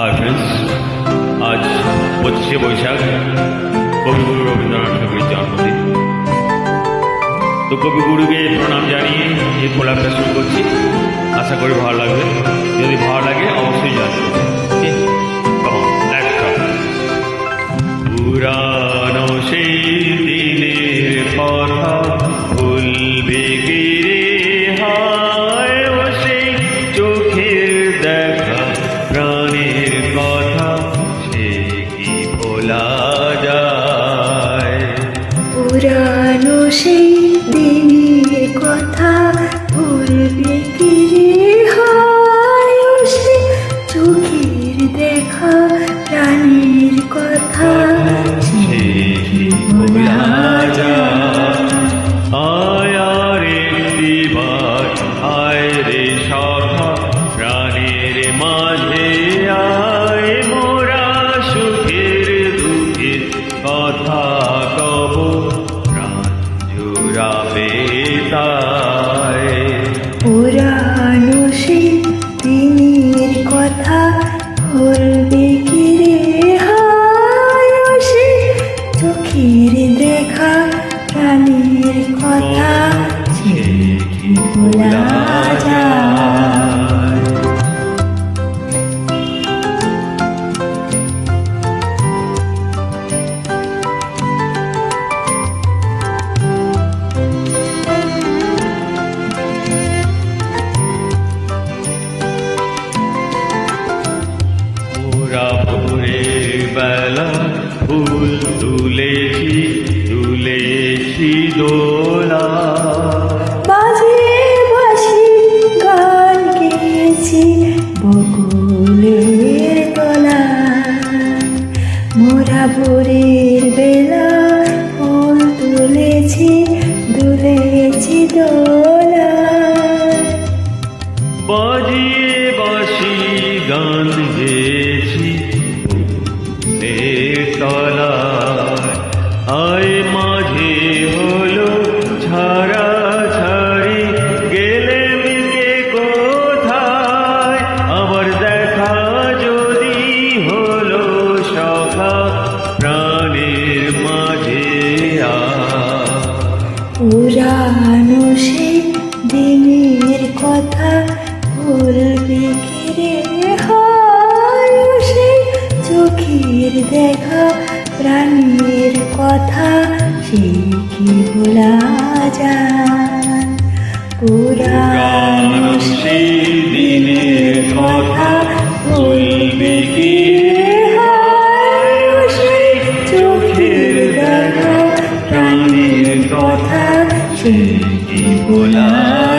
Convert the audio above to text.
Hi friends আজ পঁচিশে বৈশাখ, কবিগুরু রবীন্দ্রনাথ ঠাকুরের জন্মদিন। তো কবিগুরুকে প্রণাম জানিয়ে এই প্রোগ্রামটা শুরু করছি। আশা করি ভালো লাগবে। যদি ভালো লাগে, অবশ্যই জানবে। ফুল তুলেছি তুলেছি দোলা। বাজিয়ে বাসি গান গেয়েছি বকুলের তলা মোরা ভোরের বেলা ফুল তুলেছি দুলেছি দোলা। বাজিয়ে বাসি গান গেছি পুরানো সেই দিনের কথা ভুলবে কি রে? হায় চোখের দেখা প্রাণীর কথা সে কি ভোলা যায়? পুরানো সেই দিনের কথা ভুলবে y volar.